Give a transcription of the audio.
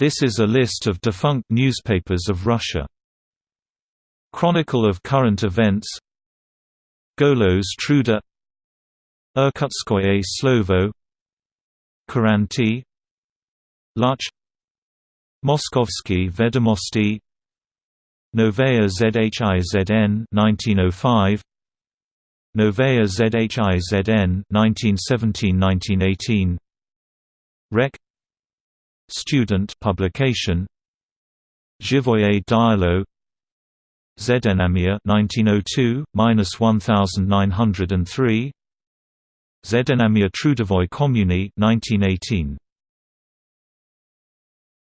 This is a list of defunct newspapers of Russia. Chronicle of current events. Golos Truda. Irkutskoye Slovo. Kuranty Luch. Moskovsky Vedomosti. Novaya Zhizn 1905 Novaya Zhizn 1917-1918 Rek Student publication. Zhivoye Delo. Zdenamia 1902 1903 Zdenamia Trudovoy Kommuny 1918